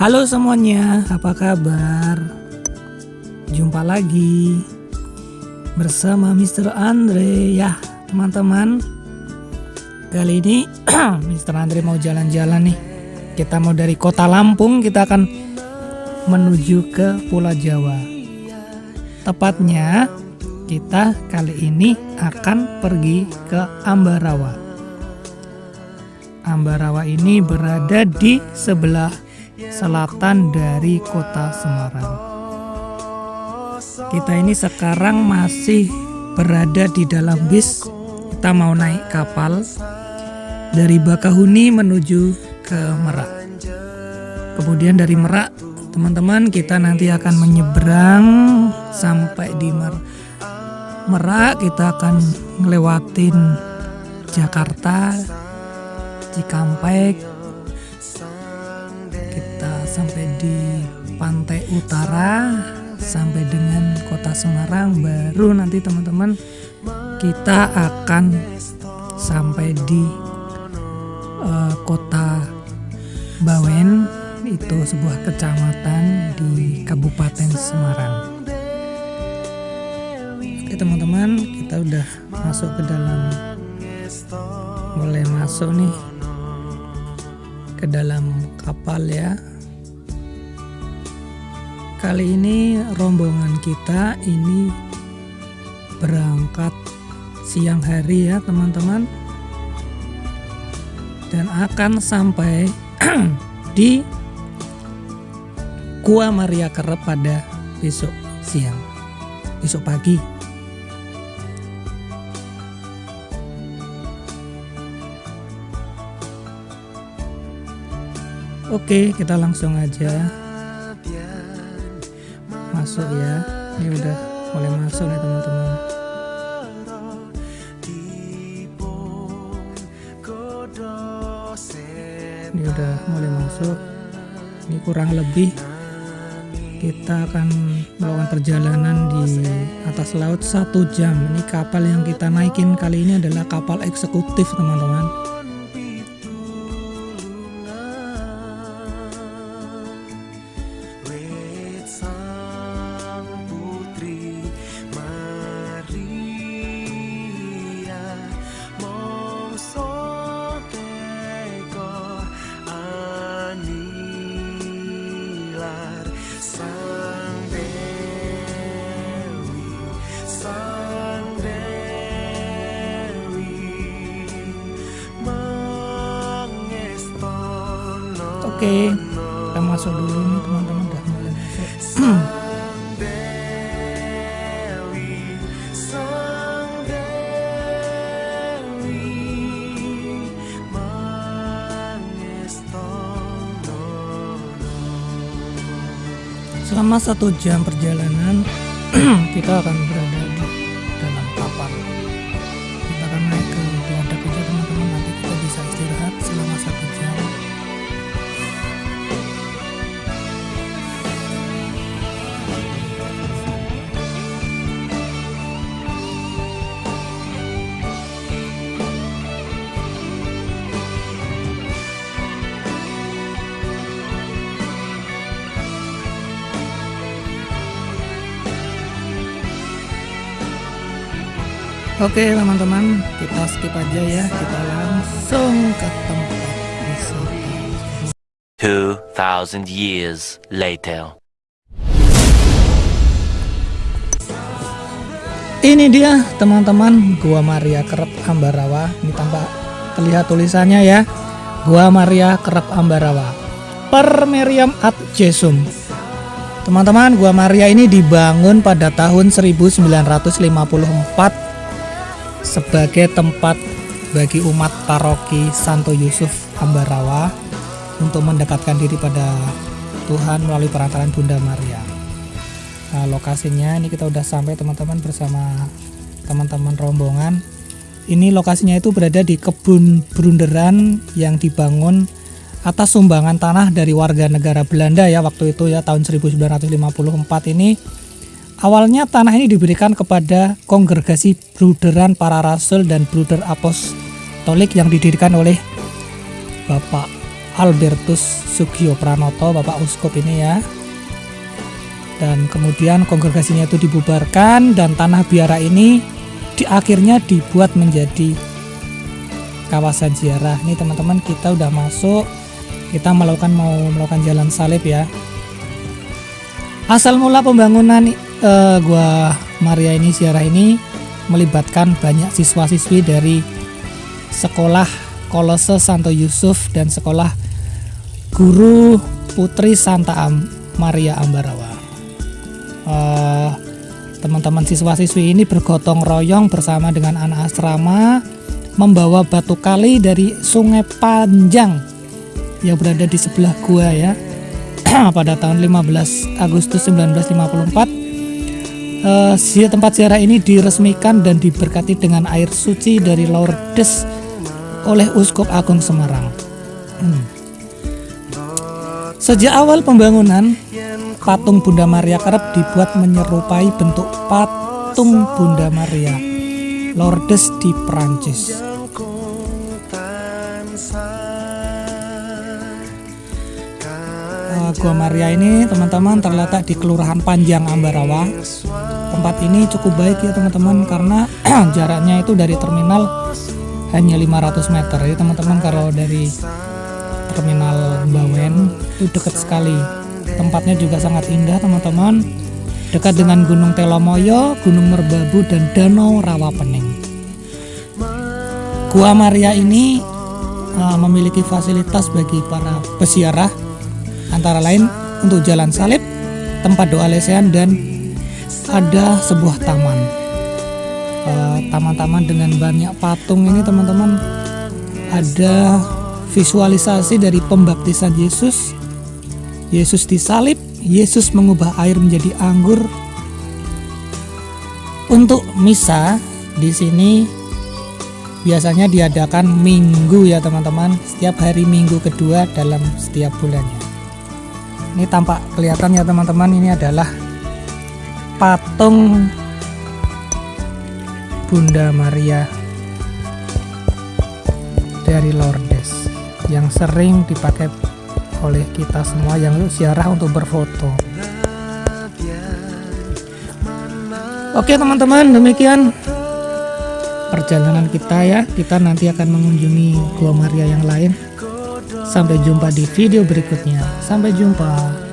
Halo semuanya, apa kabar? Jumpa lagi bersama Mr. Andre ya, teman-teman. Kali ini Mr. Andre mau jalan-jalan nih. Kita mau dari kota Lampung, kita akan menuju ke Pulau Jawa. Tepatnya kita kali ini akan pergi ke Ambarawa. Ambarawa ini berada di sebelah selatan dari kota Semarang. Kita ini sekarang masih berada di dalam bis. Kita mau naik kapal dari Bakahuni menuju ke Merak. Kemudian dari Merak, teman-teman kita nanti akan menyeberang sampai di Mer Merak. Kita akan ngelewatin Jakarta, Cikampek, sampai di pantai utara sampai dengan kota Semarang. Baru nanti teman-teman kita akan sampai di uh, kota Bawen itu sebuah kecamatan di Kabupaten Semarang. Oke teman-teman kita udah masuk ke dalam mulai masuk nih ke dalam kapal ya Kali ini rombongan kita ini berangkat siang hari ya teman-teman. Dan akan sampai di Gua Maria Kerep pada besok siang besok pagi. Oke kita langsung aja masuk ya. Ini udah mulai masuk nih teman-teman. Ini udah mulai masuk. Ini kurang lebih kita akan melakukan perjalanan di atas laut satu jam. Ini kapal yang kita naikin kali ini adalah kapal eksekutif teman-teman Oke, kita masuk dulu nih teman-teman udah mulai masuk. Selama satu jam perjalanan, kita akan berada Oke teman-teman kita skip aja ya. Kita langsung ke tempat wisata. 2000 years later. Ini dia teman-teman Gua Maria Kerep Ambarawa. Ini tampak terlihat tulisannya ya. Gua Maria Kerep Ambarawa. Per Meriam Ad Jesum. Teman-teman Gua Maria ini dibangun pada tahun 1954 sebagai tempat bagi umat paroki Santo Yusuf Ambarawa untuk mendekatkan diri pada Tuhan melalui perantaran Bunda Maria. Nah, lokasinya ini kita udah sampai teman-teman bersama teman-teman rombongan. Ini lokasinya itu berada di kebun Brunderan yang dibangun atas sumbangan tanah dari warga negara Belanda ya waktu itu ya tahun 1954 ini Awalnya tanah ini diberikan kepada kongregasi Bruderan Para Rasul dan Bruder Apostolik yang didirikan oleh Bapak Albertus Sugio Pranoto Bapak Uskup ini ya. Dan kemudian kongregasinya itu dibubarkan dan tanah biara ini di akhirnya dibuat menjadi kawasan ziarah. Ini teman-teman kita udah masuk. Kita melakukan mau melakukan jalan salib ya. Asal mula pembangunan uh, gua Maria ini ziarah ini melibatkan banyak siswa-siswi dari sekolah Kolose Santo Yusuf dan sekolah Guru Putri Santa Am Maria Ambarawa. Uh, teman-teman siswa-siswi ini bergotong royong bersama dengan anak asrama membawa batu kali dari sungai Panjang yang berada di sebelah gua ya. Pada tahun 15 Agustus 1954 Uh, tempat ziarah ini diresmikan dan diberkati dengan air suci dari Lourdes oleh Uskup Agung Semarang. Hmm. Sejak awal pembangunan, patung Bunda Maria kerap dibuat menyerupai bentuk patung Bunda Maria Lourdes di Prancis. Uh, Gua Maria ini teman-teman terletak di Kelurahan Panjang Ambarawa. Tempat ini cukup baik ya teman-teman karena jaraknya itu dari terminal hanya 500 meter. Jadi teman-teman kalau dari terminal Bawen itu dekat sekali. Tempatnya juga sangat indah teman-teman. Dekat dengan Gunung Telomoyo, Gunung Merbabu dan Danau Rawapening. Gua Maria ini uh, memiliki fasilitas bagi para peziarah. Antara lain untuk jalan salib, tempat doa lesehan dan ada sebuah taman. Uh, taman-taman uh, dengan banyak patung ini teman-teman ada visualisasi dari pembaptisan Yesus. Yesus disalib, Yesus mengubah air menjadi anggur. Untuk misa di sini biasanya diadakan minggu ya teman-teman, setiap hari minggu kedua dalam setiap bulannya. Ini tampak kelihatan ya teman-teman, ini adalah patung Bunda Maria dari Lourdes yang sering dipakai oleh kita semua yang ziarah untuk berfoto. Oke teman-teman, demikian perjalanan kita ya. Kita nanti akan mengunjungi Gua Maria yang lain. Sampai jumpa di video berikutnya. Sampai jumpa.